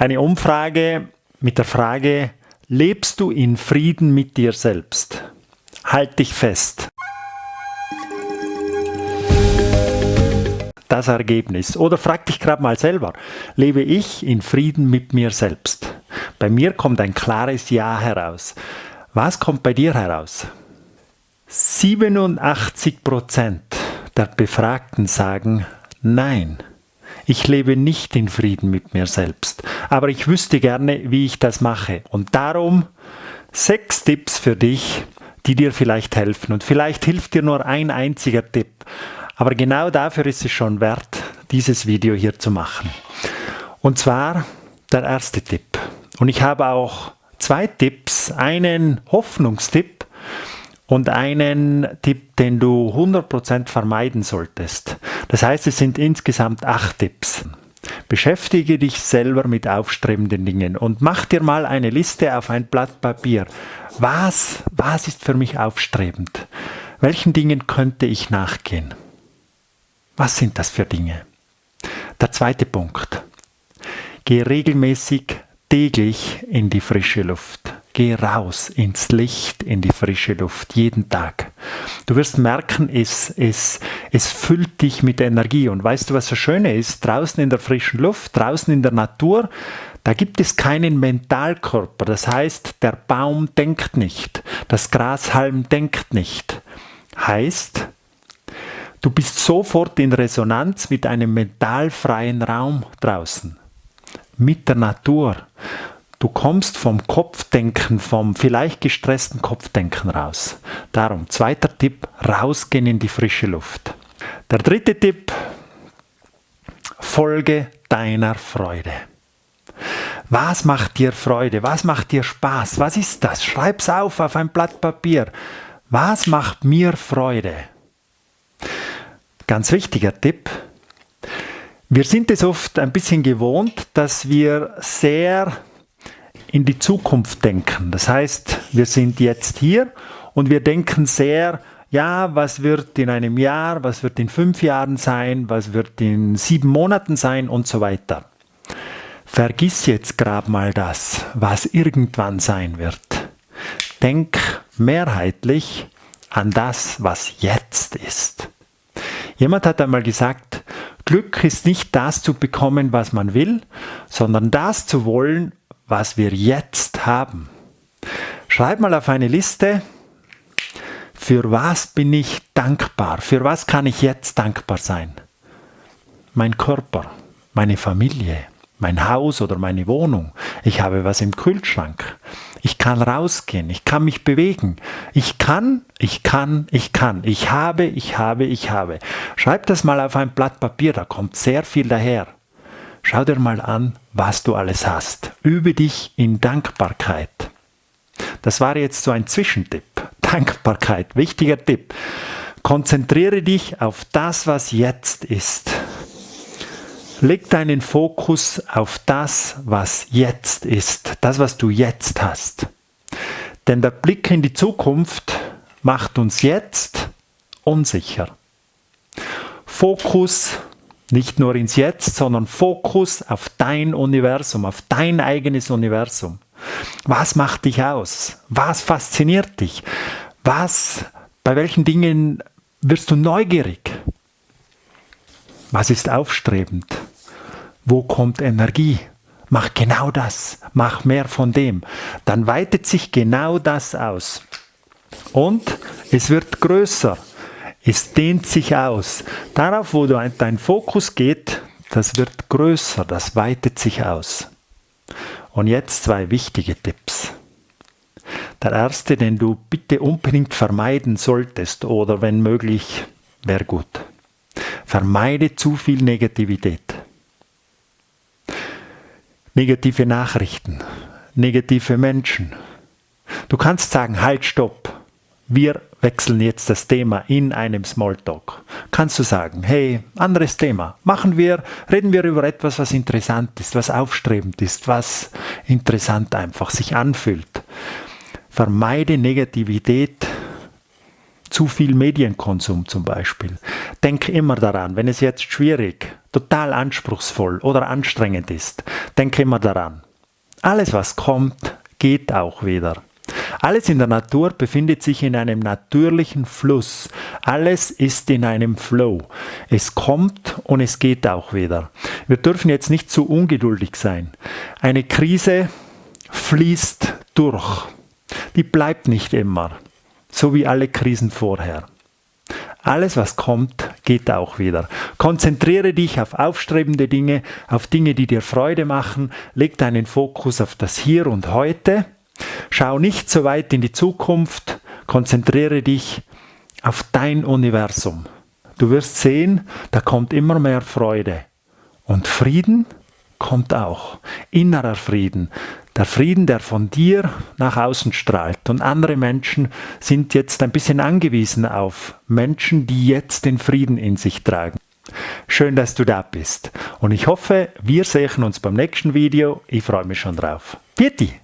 Eine Umfrage mit der Frage, lebst du in Frieden mit dir selbst? Halt dich fest. Das Ergebnis. Oder frag dich gerade mal selber, lebe ich in Frieden mit mir selbst? Bei mir kommt ein klares Ja heraus. Was kommt bei dir heraus? 87% der Befragten sagen Nein. Ich lebe nicht in Frieden mit mir selbst, aber ich wüsste gerne, wie ich das mache. Und darum sechs Tipps für dich, die dir vielleicht helfen. Und vielleicht hilft dir nur ein einziger Tipp. Aber genau dafür ist es schon wert, dieses Video hier zu machen. Und zwar der erste Tipp. Und ich habe auch zwei Tipps, einen Hoffnungstipp und einen Tipp, den du 100% vermeiden solltest. Das heißt, es sind insgesamt acht Tipps. Beschäftige dich selber mit aufstrebenden Dingen und mach dir mal eine Liste auf ein Blatt Papier. Was, was ist für mich aufstrebend? Welchen Dingen könnte ich nachgehen? Was sind das für Dinge? Der zweite Punkt. Geh regelmäßig täglich in die frische Luft. Geh raus ins Licht, in die frische Luft, jeden Tag. Du wirst merken, es, es, es füllt dich mit Energie. Und weißt du, was das Schöne ist? Draußen in der frischen Luft, draußen in der Natur, da gibt es keinen Mentalkörper. Das heißt, der Baum denkt nicht, das Grashalm denkt nicht. Heißt, du bist sofort in Resonanz mit einem mentalfreien Raum draußen, mit der Natur. Du kommst vom Kopfdenken, vom vielleicht gestressten Kopfdenken raus. Darum, zweiter Tipp, rausgehen in die frische Luft. Der dritte Tipp, folge deiner Freude. Was macht dir Freude? Was macht dir Spaß? Was ist das? Schreib's auf auf ein Blatt Papier. Was macht mir Freude? Ganz wichtiger Tipp. Wir sind es oft ein bisschen gewohnt, dass wir sehr in die Zukunft denken. Das heißt, wir sind jetzt hier und wir denken sehr, ja, was wird in einem Jahr, was wird in fünf Jahren sein, was wird in sieben Monaten sein und so weiter. Vergiss jetzt gerade mal das, was irgendwann sein wird. Denk mehrheitlich an das, was jetzt ist. Jemand hat einmal gesagt, Glück ist nicht das zu bekommen, was man will, sondern das zu wollen, was wir jetzt haben. Schreib mal auf eine Liste, für was bin ich dankbar? Für was kann ich jetzt dankbar sein? Mein Körper, meine Familie, mein Haus oder meine Wohnung. Ich habe was im Kühlschrank. Ich kann rausgehen, ich kann mich bewegen. Ich kann, ich kann, ich kann. Ich habe, ich habe, ich habe. Schreib das mal auf ein Blatt Papier, da kommt sehr viel daher. Schau dir mal an, was du alles hast. Übe dich in Dankbarkeit. Das war jetzt so ein Zwischentipp. Dankbarkeit, wichtiger Tipp. Konzentriere dich auf das, was jetzt ist. Leg deinen Fokus auf das, was jetzt ist, das, was du jetzt hast. Denn der Blick in die Zukunft macht uns jetzt unsicher. Fokus nicht nur ins Jetzt, sondern Fokus auf dein Universum, auf dein eigenes Universum. Was macht dich aus? Was fasziniert dich? Was, bei welchen Dingen wirst du neugierig? Was ist aufstrebend? Wo kommt Energie? Mach genau das. Mach mehr von dem. Dann weitet sich genau das aus. Und es wird größer. Es dehnt sich aus. Darauf, wo dein Fokus geht, das wird größer, das weitet sich aus. Und jetzt zwei wichtige Tipps. Der erste, den du bitte unbedingt vermeiden solltest oder wenn möglich, wäre gut. Vermeide zu viel Negativität. Negative Nachrichten, negative Menschen. Du kannst sagen, halt, stopp. Wir wechseln jetzt das Thema in einem Smalltalk. Kannst du sagen, hey, anderes Thema. Machen wir, reden wir über etwas, was interessant ist, was aufstrebend ist, was interessant einfach sich anfühlt. Vermeide Negativität, zu viel Medienkonsum zum Beispiel. Denk immer daran, wenn es jetzt schwierig, total anspruchsvoll oder anstrengend ist, denke immer daran. Alles, was kommt, geht auch wieder. Alles in der Natur befindet sich in einem natürlichen Fluss. Alles ist in einem Flow. Es kommt und es geht auch wieder. Wir dürfen jetzt nicht zu ungeduldig sein. Eine Krise fließt durch. Die bleibt nicht immer, so wie alle Krisen vorher. Alles, was kommt, geht auch wieder. Konzentriere dich auf aufstrebende Dinge, auf Dinge, die dir Freude machen. Leg deinen Fokus auf das Hier und Heute Schau nicht so weit in die Zukunft, konzentriere dich auf dein Universum. Du wirst sehen, da kommt immer mehr Freude. Und Frieden kommt auch. Innerer Frieden. Der Frieden, der von dir nach außen strahlt. Und andere Menschen sind jetzt ein bisschen angewiesen auf Menschen, die jetzt den Frieden in sich tragen. Schön, dass du da bist. Und ich hoffe, wir sehen uns beim nächsten Video. Ich freue mich schon drauf. Bitte!